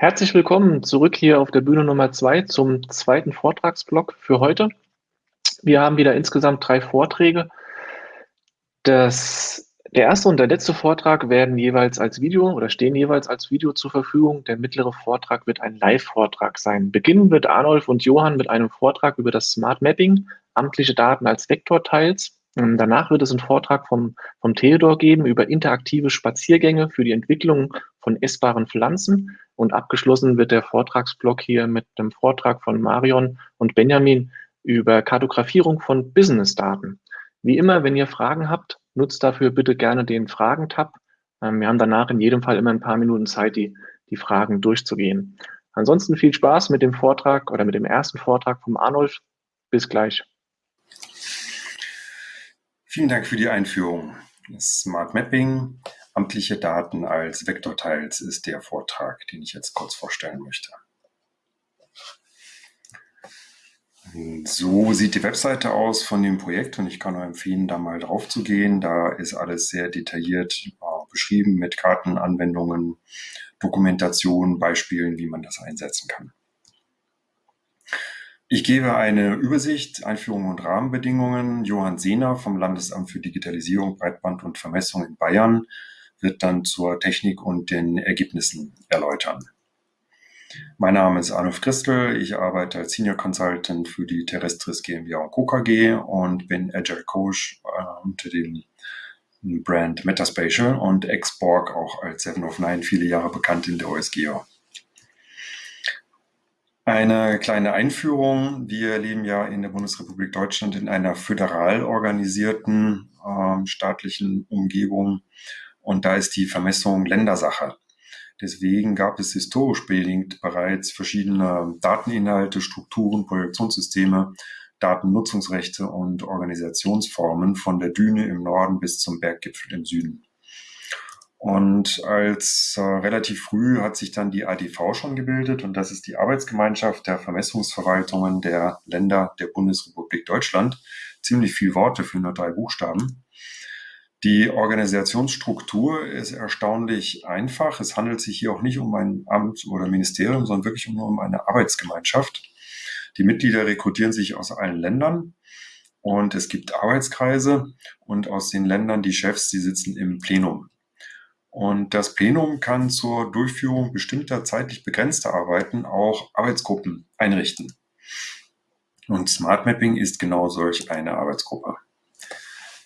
Herzlich willkommen zurück hier auf der Bühne Nummer zwei zum zweiten Vortragsblock für heute. Wir haben wieder insgesamt drei Vorträge. Das, der erste und der letzte Vortrag werden jeweils als Video oder stehen jeweils als Video zur Verfügung. Der mittlere Vortrag wird ein Live-Vortrag sein. Beginnen wird Arnulf und Johann mit einem Vortrag über das Smart Mapping, amtliche Daten als Vektorteils. Ähm, danach wird es einen Vortrag vom, vom Theodor geben über interaktive Spaziergänge für die Entwicklung von essbaren Pflanzen. Und abgeschlossen wird der Vortragsblock hier mit dem Vortrag von Marion und Benjamin über Kartografierung von Business-Daten. Wie immer, wenn ihr Fragen habt, nutzt dafür bitte gerne den Fragen-Tab. Ähm, wir haben danach in jedem Fall immer ein paar Minuten Zeit, die, die Fragen durchzugehen. Ansonsten viel Spaß mit dem Vortrag oder mit dem ersten Vortrag vom Arnulf. Bis gleich. Vielen Dank für die Einführung. Smart Mapping, amtliche Daten als Vektorteils ist der Vortrag, den ich jetzt kurz vorstellen möchte. So sieht die Webseite aus von dem Projekt und ich kann nur empfehlen, da mal drauf zu gehen. Da ist alles sehr detailliert äh, beschrieben mit Karten, Anwendungen, Dokumentation, Beispielen, wie man das einsetzen kann. Ich gebe eine Übersicht, Einführung und Rahmenbedingungen. Johann Sehner vom Landesamt für Digitalisierung, Breitband und Vermessung in Bayern wird dann zur Technik und den Ergebnissen erläutern. Mein Name ist Arnulf Christel. Ich arbeite als Senior Consultant für die Terrestris GmbH und Co. KG und bin Agile Coach äh, unter dem Brand Metaspatial und Exborg auch als Seven of Nine viele Jahre bekannt in der OSGeo. Eine kleine Einführung. Wir leben ja in der Bundesrepublik Deutschland in einer föderal organisierten äh, staatlichen Umgebung und da ist die Vermessung Ländersache. Deswegen gab es historisch bedingt bereits verschiedene Dateninhalte, Strukturen, Projektionssysteme, Datennutzungsrechte und Organisationsformen von der Düne im Norden bis zum Berggipfel im Süden. Und als äh, relativ früh hat sich dann die ADV schon gebildet und das ist die Arbeitsgemeinschaft der Vermessungsverwaltungen der Länder der Bundesrepublik Deutschland. Ziemlich viel Worte für nur drei Buchstaben. Die Organisationsstruktur ist erstaunlich einfach. Es handelt sich hier auch nicht um ein Amt oder Ministerium, sondern wirklich nur um eine Arbeitsgemeinschaft. Die Mitglieder rekrutieren sich aus allen Ländern und es gibt Arbeitskreise und aus den Ländern die Chefs, die sitzen im Plenum. Und das Plenum kann zur Durchführung bestimmter zeitlich begrenzter Arbeiten auch Arbeitsgruppen einrichten. Und Smart Mapping ist genau solch eine Arbeitsgruppe.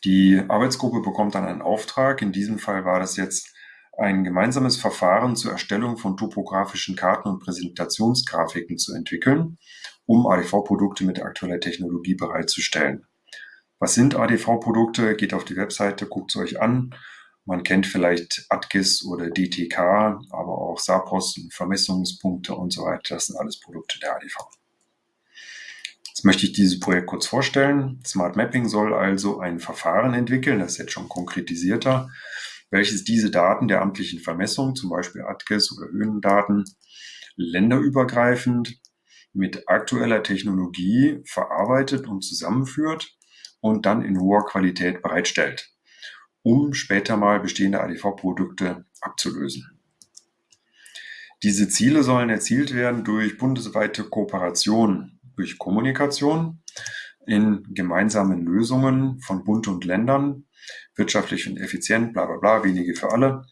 Die Arbeitsgruppe bekommt dann einen Auftrag. In diesem Fall war das jetzt ein gemeinsames Verfahren zur Erstellung von topografischen Karten und Präsentationsgrafiken zu entwickeln, um ADV-Produkte mit aktueller Technologie bereitzustellen. Was sind ADV-Produkte? Geht auf die Webseite, guckt es euch an. Man kennt vielleicht ATGIS oder DTK, aber auch SAPOS Vermessungspunkte und so weiter. Das sind alles Produkte der ADV. Möchte ich dieses Projekt kurz vorstellen. Smart Mapping soll also ein Verfahren entwickeln, das ist jetzt schon konkretisierter, welches diese Daten der amtlichen Vermessung, zum Beispiel ATGIS oder Höhendaten, länderübergreifend mit aktueller Technologie verarbeitet und zusammenführt und dann in hoher Qualität bereitstellt um später mal bestehende ADV-Produkte abzulösen. Diese Ziele sollen erzielt werden durch bundesweite Kooperation, durch Kommunikation in gemeinsamen Lösungen von Bund und Ländern, wirtschaftlich und effizient, bla bla bla, wenige für alle.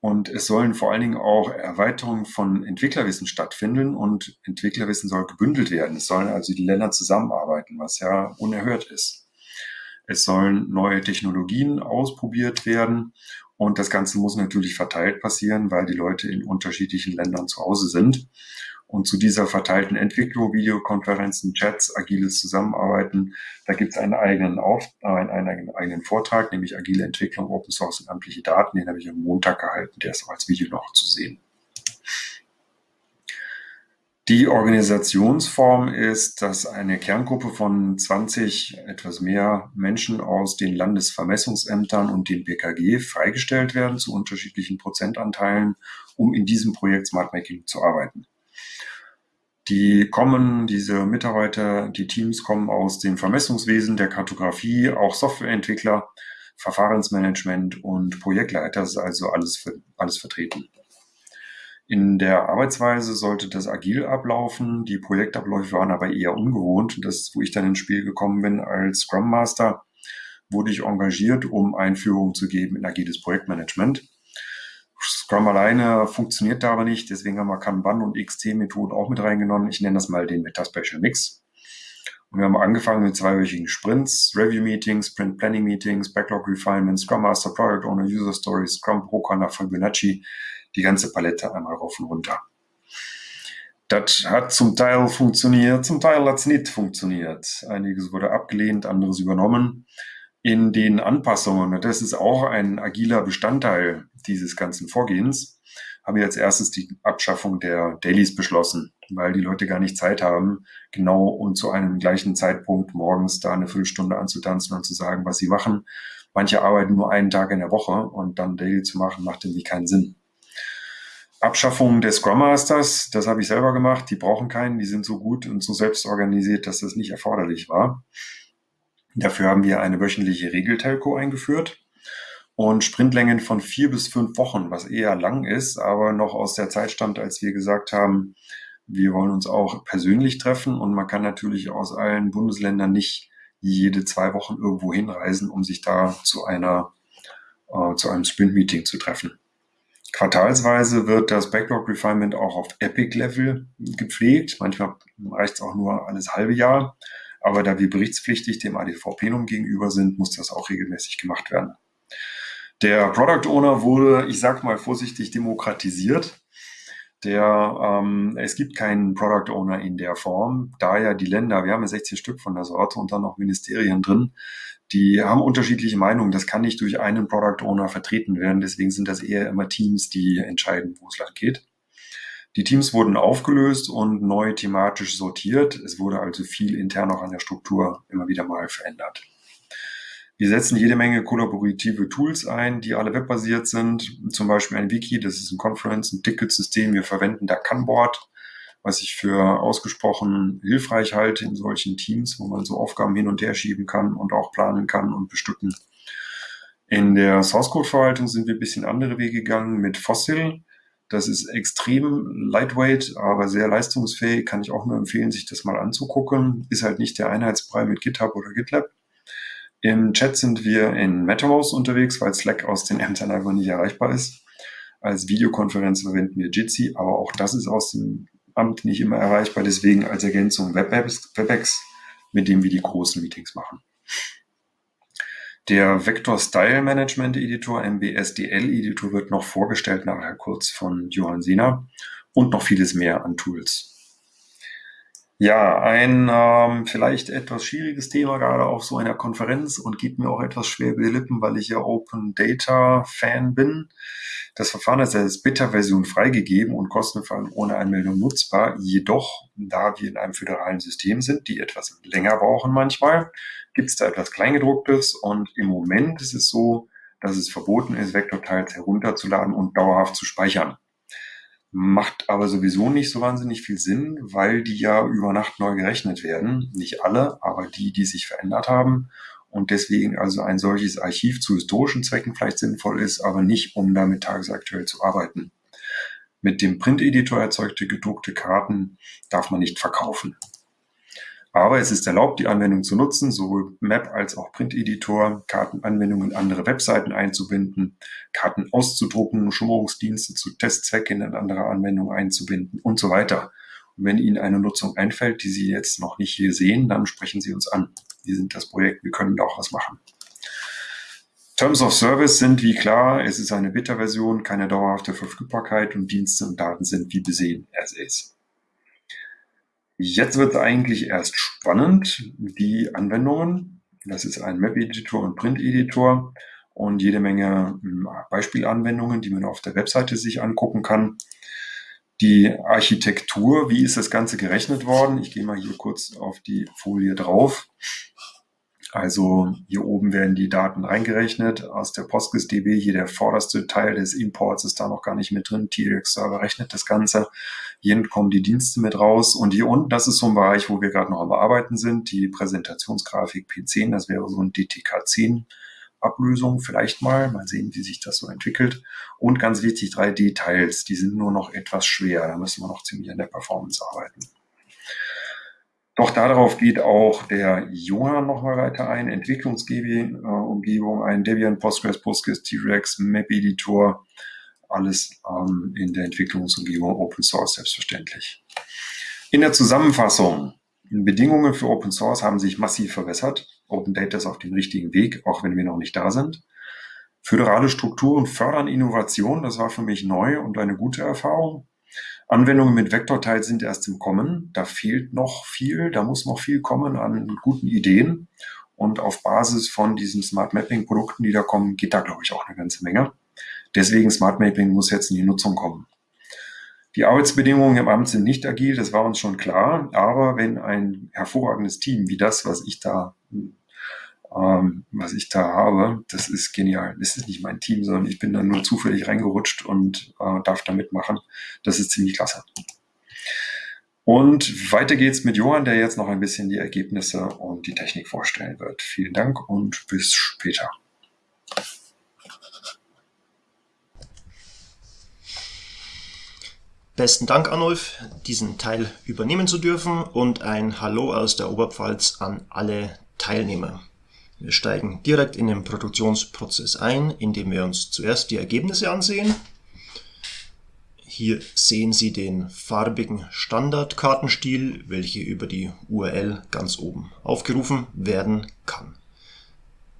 Und es sollen vor allen Dingen auch Erweiterungen von Entwicklerwissen stattfinden und Entwicklerwissen soll gebündelt werden. Es sollen also die Länder zusammenarbeiten, was ja unerhört ist. Es sollen neue Technologien ausprobiert werden. Und das Ganze muss natürlich verteilt passieren, weil die Leute in unterschiedlichen Ländern zu Hause sind. Und zu dieser verteilten Entwicklung, Videokonferenzen, Chats, agiles Zusammenarbeiten, da gibt es einen eigenen, äh, einen eigenen Vortrag, nämlich agile Entwicklung, Open Source und amtliche Daten. Den habe ich am Montag gehalten, der ist auch als Video noch zu sehen. Die Organisationsform ist, dass eine Kerngruppe von 20 etwas mehr Menschen aus den Landesvermessungsämtern und dem BKG freigestellt werden zu unterschiedlichen Prozentanteilen, um in diesem Projekt Smart Making zu arbeiten. Die kommen, diese Mitarbeiter, die Teams kommen aus dem Vermessungswesen, der Kartografie, auch Softwareentwickler, Verfahrensmanagement und Projektleiter, ist also alles, alles vertreten. In der Arbeitsweise sollte das agil ablaufen. Die Projektabläufe waren aber eher ungewohnt. Das, wo ich dann ins Spiel gekommen bin als Scrum Master, wurde ich engagiert, um Einführung zu geben in agiles Projektmanagement. Scrum alleine funktioniert da aber nicht, deswegen haben wir Kanban und XT-Methoden auch mit reingenommen. Ich nenne das mal den Meta-Special Mix. Und wir haben angefangen mit zweiwöchigen Sprints, Review-Meetings, Sprint-Planning-Meetings, Backlog-Refinements, Scrum Master, Product Owner, User Stories, Scrum Broker nach Fibonacci, die ganze Palette einmal rauf und runter. Das hat zum Teil funktioniert, zum Teil hat es nicht funktioniert. Einiges wurde abgelehnt, anderes übernommen in den Anpassungen, das ist auch ein agiler Bestandteil dieses ganzen Vorgehens, haben wir als erstes die Abschaffung der Dailies beschlossen, weil die Leute gar nicht Zeit haben, genau und zu einem gleichen Zeitpunkt morgens da eine Viertelstunde anzutanzen und zu sagen, was sie machen. Manche arbeiten nur einen Tag in der Woche und dann Daily zu machen, macht irgendwie keinen Sinn. Abschaffung des Scrum Masters, das habe ich selber gemacht. Die brauchen keinen, die sind so gut und so selbst organisiert, dass das nicht erforderlich war. Dafür haben wir eine wöchentliche Regeltelco eingeführt und Sprintlängen von vier bis fünf Wochen, was eher lang ist, aber noch aus der Zeit stammt, als wir gesagt haben, wir wollen uns auch persönlich treffen und man kann natürlich aus allen Bundesländern nicht jede zwei Wochen irgendwo hinreisen, um sich da zu einer äh, zu einem Sprint-Meeting zu treffen. Quartalsweise wird das Backlog Refinement auch auf Epic-Level gepflegt. Manchmal reicht es auch nur alles halbe Jahr. Aber da wir berichtspflichtig dem ADV-Plenum gegenüber sind, muss das auch regelmäßig gemacht werden. Der Product Owner wurde, ich sag mal vorsichtig, demokratisiert. Der, ähm, es gibt keinen Product Owner in der Form, da ja die Länder, wir haben ja 16 Stück von der Sorte und dann noch Ministerien drin, die haben unterschiedliche Meinungen. Das kann nicht durch einen Product Owner vertreten werden. Deswegen sind das eher immer Teams, die entscheiden, wo es lang geht. Die Teams wurden aufgelöst und neu thematisch sortiert. Es wurde also viel intern auch an der Struktur immer wieder mal verändert. Wir setzen jede Menge kollaborative Tools ein, die alle webbasiert sind. Zum Beispiel ein Wiki, das ist ein Conference, ein Ticketsystem. Wir verwenden da Kanboard, was ich für ausgesprochen hilfreich halte in solchen Teams, wo man so Aufgaben hin und her schieben kann und auch planen kann und bestücken. In der Source Code Verwaltung sind wir ein bisschen andere Wege gegangen mit Fossil. Das ist extrem lightweight, aber sehr leistungsfähig. Kann ich auch nur empfehlen, sich das mal anzugucken. Ist halt nicht der Einheitsbrei mit GitHub oder GitLab. Im Chat sind wir in MetaMouse unterwegs, weil Slack aus den Ämtern einfach nicht erreichbar ist. Als Videokonferenz verwenden wir Jitsi, aber auch das ist aus dem Amt nicht immer erreichbar. Deswegen als Ergänzung WebEx, mit dem wir die großen Meetings machen. Der Vector Style Management Editor, MBSDL Editor, wird noch vorgestellt nachher kurz von Johann Sehner und noch vieles mehr an Tools. Ja, ein ähm, vielleicht etwas schwieriges Thema gerade auf so einer Konferenz und geht mir auch etwas schwer über die Lippen, weil ich ja Open Data Fan bin. Das Verfahren ist als Beta-Version freigegeben und kostenfrei ohne Anmeldung nutzbar. Jedoch, da wir in einem föderalen System sind, die etwas länger brauchen manchmal, gibt es da etwas Kleingedrucktes und im Moment ist es so, dass es verboten ist, Vektorteils herunterzuladen und dauerhaft zu speichern. Macht aber sowieso nicht so wahnsinnig viel Sinn, weil die ja über Nacht neu gerechnet werden. Nicht alle, aber die, die sich verändert haben. Und deswegen also ein solches Archiv zu historischen Zwecken vielleicht sinnvoll ist, aber nicht, um damit tagesaktuell zu arbeiten. Mit dem Print-Editor erzeugte gedruckte Karten darf man nicht verkaufen. Aber es ist erlaubt, die Anwendung zu nutzen, sowohl Map als auch Print-Editor, Kartenanwendungen in andere Webseiten einzubinden, Karten auszudrucken, Schummerungsdienste zu Testzwecken in andere Anwendungen einzubinden und so weiter. Und wenn Ihnen eine Nutzung einfällt, die Sie jetzt noch nicht hier sehen, dann sprechen Sie uns an. Wir sind das Projekt, wir können da auch was machen. Terms of Service sind wie klar, es ist eine Beta-Version, keine dauerhafte Verfügbarkeit und Dienste und Daten sind wie besehen as is. Jetzt wird eigentlich erst spannend, die Anwendungen. Das ist ein Map-Editor und Print-Editor und jede Menge hm, Beispielanwendungen, die man auf der Webseite sich angucken kann. Die Architektur, wie ist das Ganze gerechnet worden? Ich gehe mal hier kurz auf die Folie drauf. Also hier oben werden die Daten reingerechnet aus der PostGIS-DB. Hier der vorderste Teil des Imports ist da noch gar nicht mit drin. TRX-Server rechnet das Ganze. Hier kommen die Dienste mit raus. Und hier unten, das ist so ein Bereich, wo wir gerade noch am Bearbeiten sind. Die Präsentationsgrafik P10, das wäre so ein DTK10 Ablösung vielleicht mal. Mal sehen, wie sich das so entwickelt. Und ganz wichtig, 3D-Teils, die sind nur noch etwas schwer. Da müssen wir noch ziemlich an der Performance arbeiten. Doch darauf geht auch der Johann nochmal weiter ein. Entwicklungsumgebung, ein Debian, Postgres, Postgres, T-Rex, Map Editor, alles ähm, in der Entwicklungsumgebung Open Source selbstverständlich. In der Zusammenfassung, Bedingungen für Open Source haben sich massiv verbessert. Open Data ist auf dem richtigen Weg, auch wenn wir noch nicht da sind. Föderale Strukturen fördern Innovation, das war für mich neu und eine gute Erfahrung. Anwendungen mit Vektorteil sind erst im Kommen. Da fehlt noch viel, da muss noch viel kommen an guten Ideen. Und auf Basis von diesen Smart Mapping Produkten, die da kommen, geht da, glaube ich, auch eine ganze Menge. Deswegen Smart Mapping muss jetzt in die Nutzung kommen. Die Arbeitsbedingungen im Amt sind nicht agil, das war uns schon klar. Aber wenn ein hervorragendes Team wie das, was ich da ähm, was ich da habe, das ist genial. Das ist nicht mein Team, sondern ich bin da nur zufällig reingerutscht und äh, darf da mitmachen. Das ist ziemlich klasse. Und weiter geht's mit Johann, der jetzt noch ein bisschen die Ergebnisse und die Technik vorstellen wird. Vielen Dank und bis später. Besten Dank, Arnulf, diesen Teil übernehmen zu dürfen und ein Hallo aus der Oberpfalz an alle Teilnehmer. Wir steigen direkt in den Produktionsprozess ein, indem wir uns zuerst die Ergebnisse ansehen. Hier sehen Sie den farbigen Standardkartenstil, welche über die URL ganz oben aufgerufen werden kann.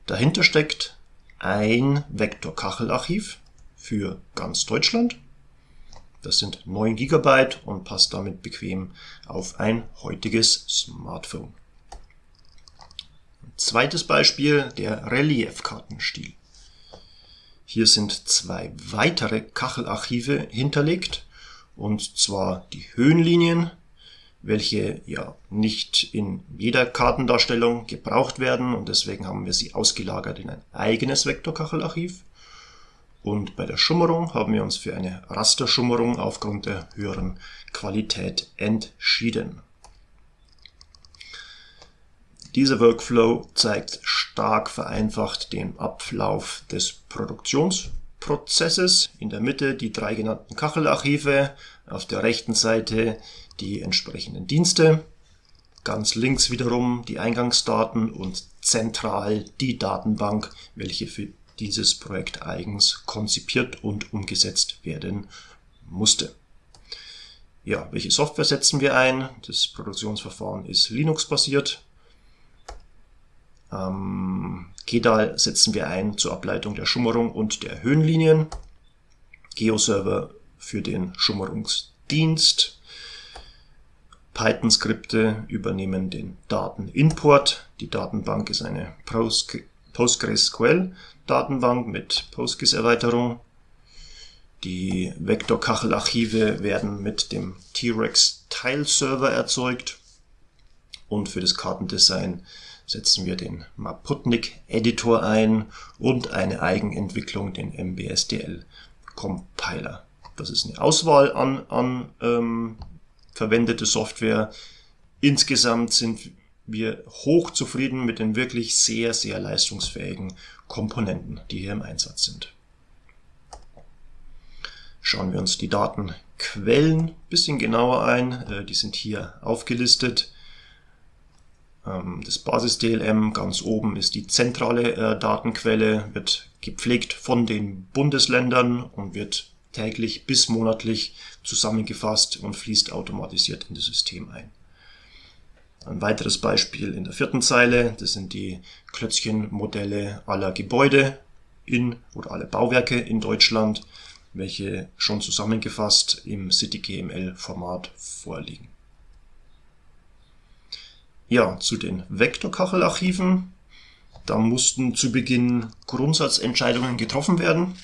Dahinter steckt ein Vektor-Kachelarchiv für ganz Deutschland. Das sind 9 GB und passt damit bequem auf ein heutiges Smartphone. Zweites Beispiel, der Reliefkartenstil. Hier sind zwei weitere Kachelarchive hinterlegt, und zwar die Höhenlinien, welche ja nicht in jeder Kartendarstellung gebraucht werden und deswegen haben wir sie ausgelagert in ein eigenes Vektorkachelarchiv. Und bei der Schummerung haben wir uns für eine Rasterschummerung aufgrund der höheren Qualität entschieden. Dieser Workflow zeigt stark vereinfacht den Ablauf des Produktionsprozesses. In der Mitte die drei genannten Kachelarchive, auf der rechten Seite die entsprechenden Dienste, ganz links wiederum die Eingangsdaten und zentral die Datenbank, welche für dieses Projekt eigens konzipiert und umgesetzt werden musste. Ja, welche Software setzen wir ein? Das Produktionsverfahren ist Linux-basiert. Ähm, GEDAL setzen wir ein zur Ableitung der Schummerung und der Höhenlinien. GeoServer für den Schummerungsdienst. Python-Skripte übernehmen den Datenimport. Die Datenbank ist eine PostgreSQL-Datenbank mit PostGIS-Erweiterung. Die Vektorkachelarchive werden mit dem T-Rex Tile-Server erzeugt. Und für das Kartendesign setzen wir den Maputnik-Editor ein und eine Eigenentwicklung, den MBSDL-Compiler. Das ist eine Auswahl an, an ähm, verwendete Software. Insgesamt sind wir hoch zufrieden mit den wirklich sehr, sehr leistungsfähigen Komponenten, die hier im Einsatz sind. Schauen wir uns die Datenquellen ein bisschen genauer ein. Äh, die sind hier aufgelistet. Ähm, das Basis-DLM ganz oben ist die zentrale äh, Datenquelle, wird gepflegt von den Bundesländern und wird täglich bis monatlich zusammengefasst und fließt automatisiert in das System ein. Ein weiteres Beispiel in der vierten Zeile, das sind die Klötzchenmodelle aller Gebäude in oder alle Bauwerke in Deutschland, welche schon zusammengefasst im CityGML-Format vorliegen. Ja, zu den Vektorkachelarchiven. Da mussten zu Beginn Grundsatzentscheidungen getroffen werden,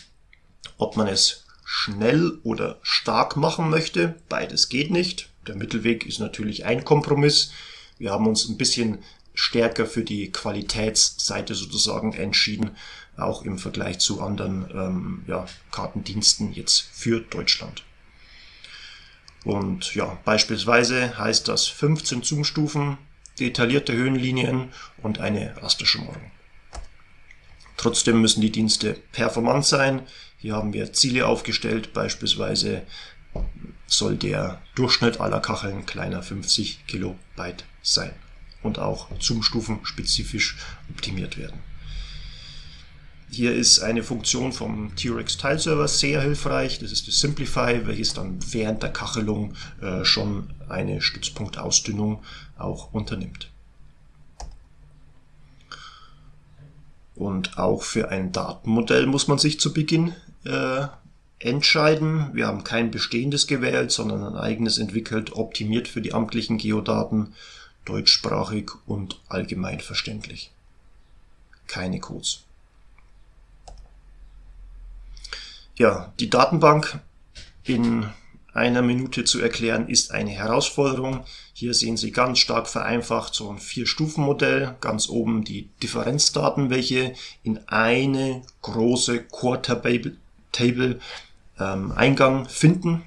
ob man es schnell oder stark machen möchte. Beides geht nicht. Der Mittelweg ist natürlich ein Kompromiss. Wir haben uns ein bisschen stärker für die Qualitätsseite sozusagen entschieden, auch im Vergleich zu anderen ähm, ja, Kartendiensten jetzt für Deutschland. Und ja, beispielsweise heißt das 15 Zoom-Stufen detaillierte Höhenlinien und eine Rasterschummerung. Trotzdem müssen die Dienste performant sein. Hier haben wir Ziele aufgestellt, beispielsweise soll der Durchschnitt aller Kacheln kleiner 50 Kilobyte sein und auch Zoom-Stufen spezifisch optimiert werden. Hier ist eine Funktion vom T-Rex Tile Server sehr hilfreich. Das ist das Simplify, welches dann während der Kachelung äh, schon eine Stützpunktausdünnung auch unternimmt. Und auch für ein Datenmodell muss man sich zu Beginn äh, entscheiden. Wir haben kein bestehendes gewählt, sondern ein eigenes entwickelt, optimiert für die amtlichen Geodaten, deutschsprachig und allgemein verständlich. Keine Codes. Ja, die Datenbank in einer Minute zu erklären, ist eine Herausforderung. Hier sehen Sie ganz stark vereinfacht so ein Vier-Stufen-Modell. Ganz oben die Differenzdaten, welche in eine große Core-Table ähm, Eingang finden.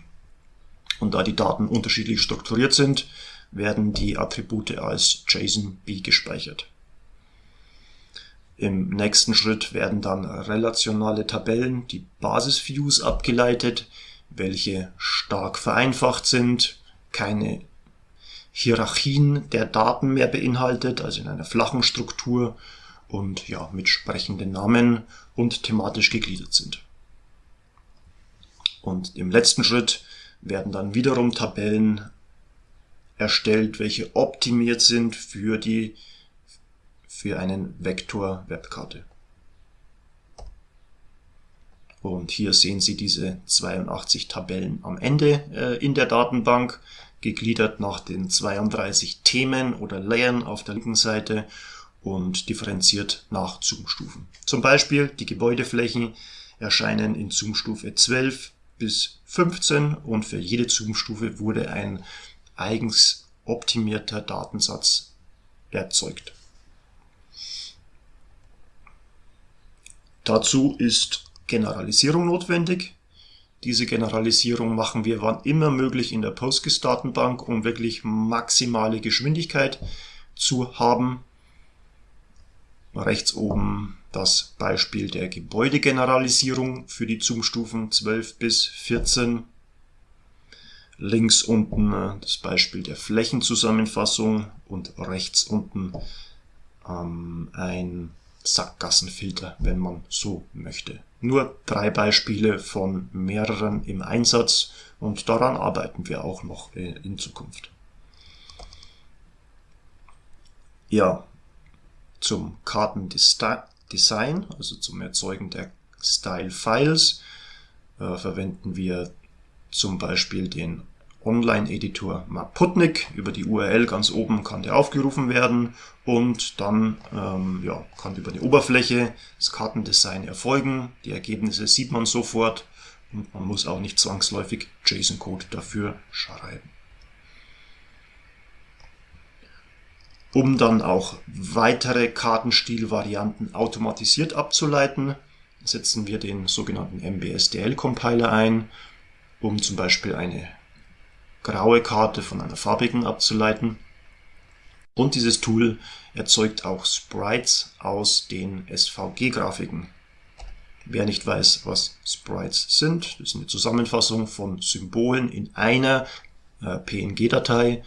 Und da die Daten unterschiedlich strukturiert sind, werden die Attribute als JSON-B gespeichert. Im nächsten Schritt werden dann relationale Tabellen, die Basis-Views abgeleitet, welche stark vereinfacht sind, keine Hierarchien der Daten mehr beinhaltet, also in einer flachen Struktur und ja, mit sprechenden Namen und thematisch gegliedert sind. Und im letzten Schritt werden dann wiederum Tabellen erstellt, welche optimiert sind für die für einen Vektor Webkarte. Und hier sehen Sie diese 82 Tabellen am Ende äh, in der Datenbank, gegliedert nach den 32 Themen oder Layern auf der linken Seite und differenziert nach Zoom-Stufen. Zum Beispiel die Gebäudeflächen erscheinen in Zoom-Stufe 12 bis 15 und für jede Zoom-Stufe wurde ein eigens optimierter Datensatz erzeugt. Dazu ist Generalisierung notwendig. Diese Generalisierung machen wir wann immer möglich in der PostGIS-Datenbank, um wirklich maximale Geschwindigkeit zu haben. Rechts oben das Beispiel der Gebäudegeneralisierung für die Zoom-Stufen 12 bis 14. Links unten äh, das Beispiel der Flächenzusammenfassung und rechts unten ähm, ein Sackgassenfilter, wenn man so möchte. Nur drei Beispiele von mehreren im Einsatz und daran arbeiten wir auch noch äh, in Zukunft. Ja, zum Kartendesign, also zum Erzeugen der Style-Files, äh, verwenden wir zum Beispiel den Online-Editor Maputnik. Über die URL ganz oben kann der aufgerufen werden und dann ähm, ja, kann über die Oberfläche das Kartendesign erfolgen. Die Ergebnisse sieht man sofort und man muss auch nicht zwangsläufig JSON-Code dafür schreiben. Um dann auch weitere Kartenstilvarianten automatisiert abzuleiten, setzen wir den sogenannten MBSDL-Compiler ein, um zum Beispiel eine graue Karte von einer farbigen abzuleiten. Und dieses Tool erzeugt auch Sprites aus den SVG-Grafiken. Wer nicht weiß, was Sprites sind, das ist eine Zusammenfassung von Symbolen in einer äh, PNG-Datei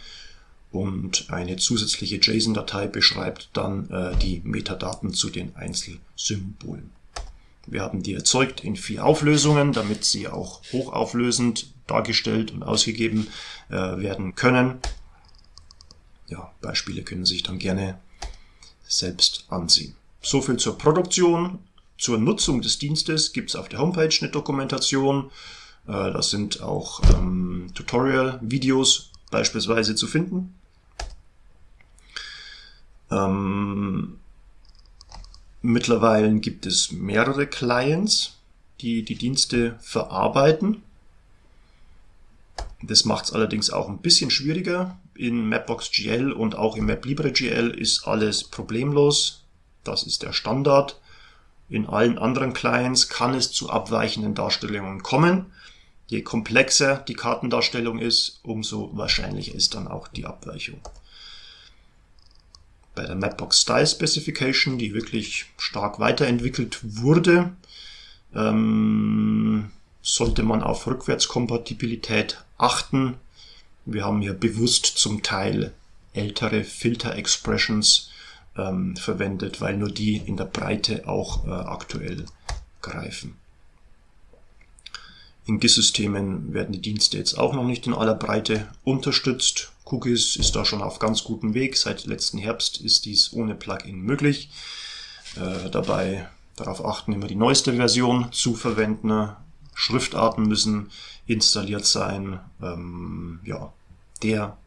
und eine zusätzliche JSON-Datei beschreibt dann äh, die Metadaten zu den Einzelsymbolen. Wir haben die erzeugt in vier Auflösungen, damit sie auch hochauflösend dargestellt und ausgegeben äh, werden können. Ja, Beispiele können sich dann gerne selbst ansehen. So viel zur Produktion. Zur Nutzung des Dienstes gibt es auf der Homepage eine Dokumentation. Äh, das sind auch ähm, Tutorial-Videos beispielsweise zu finden. Ähm, mittlerweile gibt es mehrere Clients, die die Dienste verarbeiten. Das macht es allerdings auch ein bisschen schwieriger. In Mapbox.gl und auch in MapLibre.gl ist alles problemlos. Das ist der Standard. In allen anderen Clients kann es zu abweichenden Darstellungen kommen. Je komplexer die Kartendarstellung ist, umso wahrscheinlicher ist dann auch die Abweichung. Bei der Mapbox Style Specification, die wirklich stark weiterentwickelt wurde, ähm, sollte man auf Rückwärtskompatibilität achten. Wir haben hier bewusst zum Teil ältere Filter-Expressions ähm, verwendet, weil nur die in der Breite auch äh, aktuell greifen. In GIS-Systemen werden die Dienste jetzt auch noch nicht in aller Breite unterstützt. Cookies ist da schon auf ganz gutem Weg. Seit letzten Herbst ist dies ohne Plugin möglich. Äh, dabei darauf achten, immer die neueste Version zu verwenden. Schriftarten müssen installiert sein. Ähm, ja, der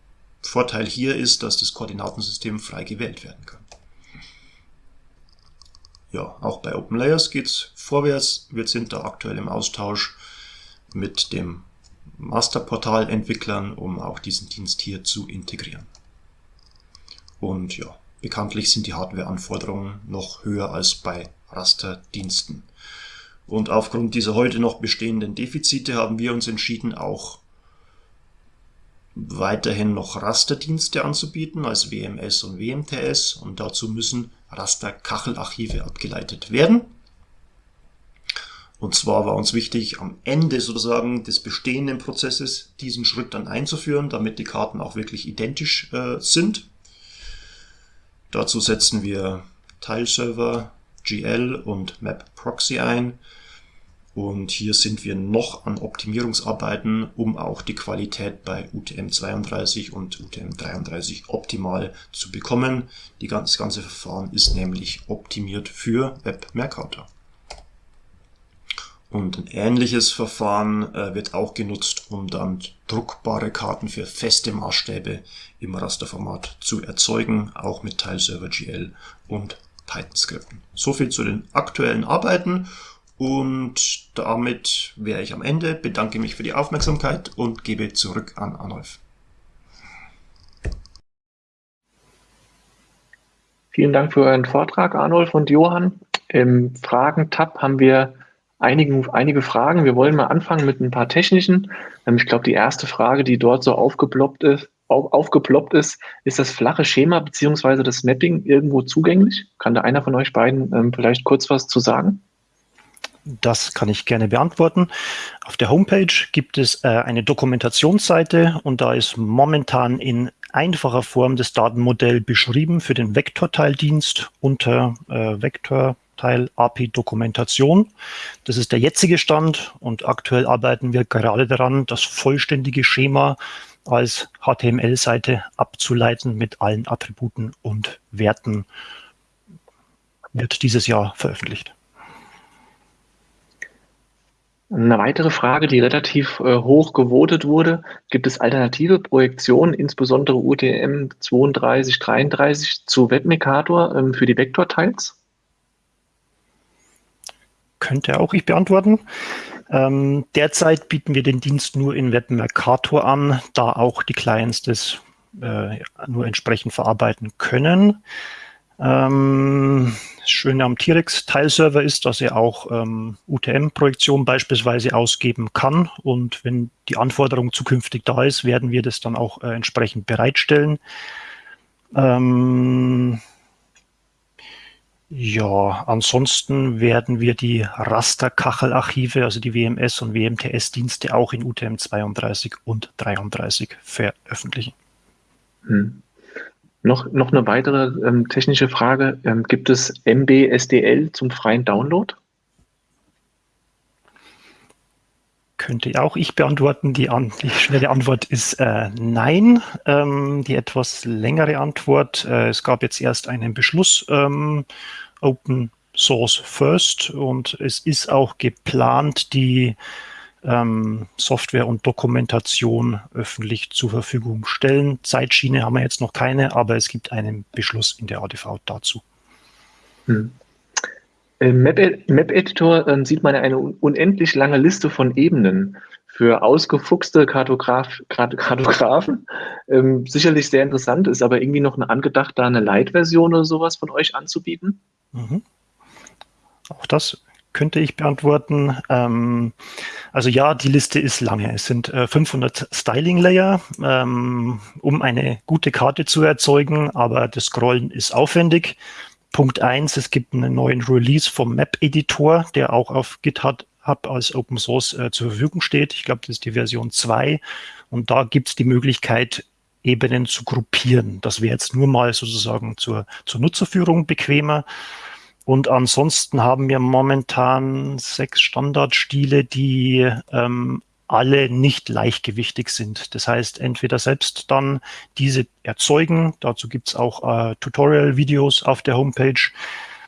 Vorteil hier ist, dass das Koordinatensystem frei gewählt werden kann. Ja, auch bei OpenLayers geht's vorwärts. Wir sind da aktuell im Austausch mit dem Masterportal-Entwicklern, um auch diesen Dienst hier zu integrieren. Und ja, bekanntlich sind die Hardware-Anforderungen noch höher als bei Rasterdiensten. Und aufgrund dieser heute noch bestehenden Defizite haben wir uns entschieden, auch weiterhin noch Rasterdienste anzubieten als WMS und WMTS und dazu müssen Raster-Kachelarchive abgeleitet werden. Und zwar war uns wichtig, am Ende sozusagen des bestehenden Prozesses diesen Schritt dann einzuführen, damit die Karten auch wirklich identisch äh, sind. Dazu setzen wir Tileserver, GL und Map Proxy ein. Und hier sind wir noch an Optimierungsarbeiten, um auch die Qualität bei UTM32 und UTM33 optimal zu bekommen. Die ganze, das ganze Verfahren ist nämlich optimiert für Web Mercator. Und ein ähnliches Verfahren äh, wird auch genutzt, um dann druckbare Karten für feste Maßstäbe im Rasterformat zu erzeugen, auch mit Tileserver GL und Python-Skripten. Soviel zu den aktuellen Arbeiten und damit wäre ich am Ende, bedanke mich für die Aufmerksamkeit und gebe zurück an Arnulf. Vielen Dank für euren Vortrag, Arnulf und Johann. Im Fragen-Tab haben wir einigen, einige Fragen. Wir wollen mal anfangen mit ein paar technischen. Ähm, ich glaube, die erste Frage, die dort so aufgeploppt ist, auf, aufgeploppt ist, ist das flache Schema beziehungsweise das Mapping irgendwo zugänglich? Kann da einer von euch beiden ähm, vielleicht kurz was zu sagen? Das kann ich gerne beantworten. Auf der Homepage gibt es äh, eine Dokumentationsseite und da ist momentan in einfacher Form das Datenmodell beschrieben für den Vektorteildienst unter äh, Vektor Teil API Dokumentation. Das ist der jetzige Stand und aktuell arbeiten wir gerade daran, das vollständige Schema als HTML-Seite abzuleiten mit allen Attributen und Werten. Wird dieses Jahr veröffentlicht. Eine weitere Frage, die relativ äh, hoch gewotet wurde, gibt es alternative Projektionen, insbesondere UTM 32, 33 zu Webmekator ähm, für die Vektorteils? Könnte auch ich beantworten. Ähm, derzeit bieten wir den Dienst nur in Web Mercator an, da auch die Clients das äh, nur entsprechend verarbeiten können. Ähm, das Schöne am T-Rex-Teilserver ist, dass er auch ähm, UTM-Projektion beispielsweise ausgeben kann. Und wenn die Anforderung zukünftig da ist, werden wir das dann auch äh, entsprechend bereitstellen. Ähm, ja, ansonsten werden wir die Rasterkachelarchive, also die WMS und WMTS-Dienste auch in UTM 32 und 33 veröffentlichen. Hm. Noch, noch eine weitere ähm, technische Frage. Ähm, gibt es MBSDL zum freien Download? Könnte auch ich beantworten. Die, an, die schnelle Antwort ist äh, nein. Ähm, die etwas längere Antwort, äh, es gab jetzt erst einen Beschluss ähm, Open Source First und es ist auch geplant, die ähm, Software und Dokumentation öffentlich zur Verfügung stellen. Zeitschiene haben wir jetzt noch keine, aber es gibt einen Beschluss in der ADV dazu. Hm. Im Map-Editor äh, sieht man eine unendlich lange Liste von Ebenen für ausgefuchste Kartograf, Kartografen. Ähm, sicherlich sehr interessant, ist aber irgendwie noch angedacht, da eine Light-Version oder sowas von euch anzubieten. Mhm. Auch das könnte ich beantworten. Ähm, also ja, die Liste ist lange. Es sind äh, 500 Styling-Layer, ähm, um eine gute Karte zu erzeugen, aber das Scrollen ist aufwendig. Punkt eins: es gibt einen neuen Release vom Map-Editor, der auch auf GitHub als Open Source äh, zur Verfügung steht. Ich glaube, das ist die Version 2. Und da gibt es die Möglichkeit, Ebenen zu gruppieren. Das wäre jetzt nur mal sozusagen zur, zur Nutzerführung bequemer. Und ansonsten haben wir momentan sechs Standardstile, die ähm, alle nicht leichtgewichtig sind. Das heißt, entweder selbst dann diese erzeugen, dazu gibt's auch äh, Tutorial-Videos auf der Homepage,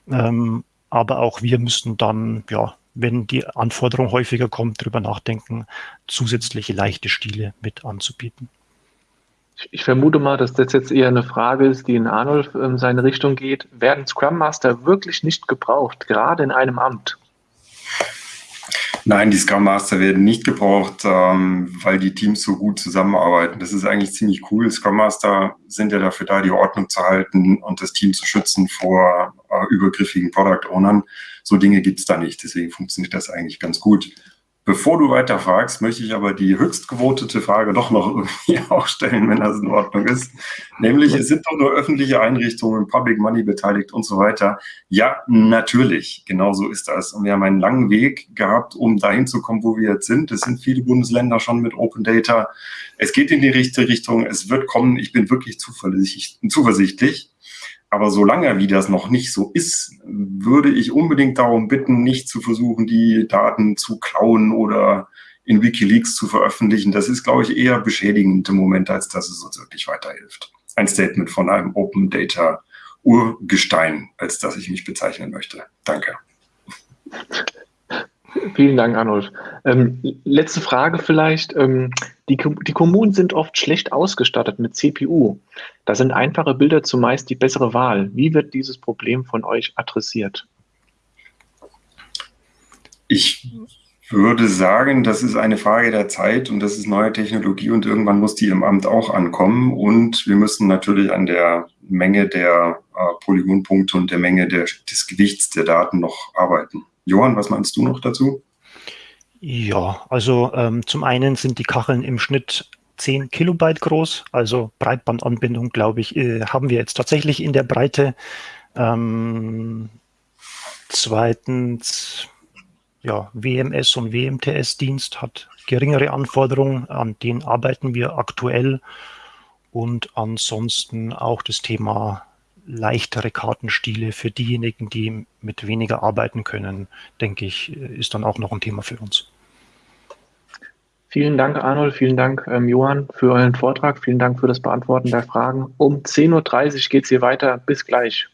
ähm, aber auch wir müssen dann, ja, wenn die Anforderung häufiger kommt, darüber nachdenken, zusätzliche leichte Stile mit anzubieten. Ich vermute mal, dass das jetzt eher eine Frage ist, die in Arnold in seine Richtung geht. Werden Scrum Master wirklich nicht gebraucht, gerade in einem Amt? Nein, die Scrum Master werden nicht gebraucht, ähm, weil die Teams so gut zusammenarbeiten. Das ist eigentlich ziemlich cool. Scrum Master sind ja dafür da, die Ordnung zu halten und das Team zu schützen vor äh, übergriffigen Product Ownern. So Dinge gibt's da nicht. Deswegen funktioniert das eigentlich ganz gut. Bevor du weiter fragst, möchte ich aber die höchst gewotete Frage doch noch irgendwie auch stellen, wenn das in Ordnung ist. Nämlich, es sind doch nur öffentliche Einrichtungen, Public Money beteiligt und so weiter. Ja, natürlich, genau so ist das. Und wir haben einen langen Weg gehabt, um dahin zu kommen, wo wir jetzt sind. Es sind viele Bundesländer schon mit Open Data. Es geht in die richtige Richtung, es wird kommen. Ich bin wirklich zuversichtlich. Aber solange wie das noch nicht so ist, würde ich unbedingt darum bitten, nicht zu versuchen, die Daten zu klauen oder in Wikileaks zu veröffentlichen. Das ist, glaube ich, eher beschädigend im Moment, als dass es uns wirklich weiterhilft. Ein Statement von einem Open Data Urgestein, als dass ich mich bezeichnen möchte. Danke. Vielen Dank, Arnulf. Ähm, letzte Frage vielleicht. Ähm, die, die, Kommunen sind oft schlecht ausgestattet mit CPU. Da sind einfache Bilder zumeist die bessere Wahl. Wie wird dieses Problem von euch adressiert? Ich würde sagen, das ist eine Frage der Zeit und das ist neue Technologie und irgendwann muss die im Amt auch ankommen. Und wir müssen natürlich an der Menge der äh, Polygonpunkte und der Menge der, des Gewichts der Daten noch arbeiten. Johann, was meinst du noch dazu? Ja, also ähm, zum einen sind die Kacheln im Schnitt 10 Kilobyte groß, also Breitbandanbindung, glaube ich, äh, haben wir jetzt tatsächlich in der Breite. Ähm, zweitens, ja, WMS und WMTS-Dienst hat geringere Anforderungen, an denen arbeiten wir aktuell. Und ansonsten auch das Thema leichtere Kartenstile für diejenigen, die mit weniger arbeiten können, denke ich, ist dann auch noch ein Thema für uns. Vielen Dank, Arnold. Vielen Dank, ähm, Johann, für euren Vortrag. Vielen Dank für das Beantworten der Fragen. Um 10.30 Uhr geht es hier weiter. Bis gleich.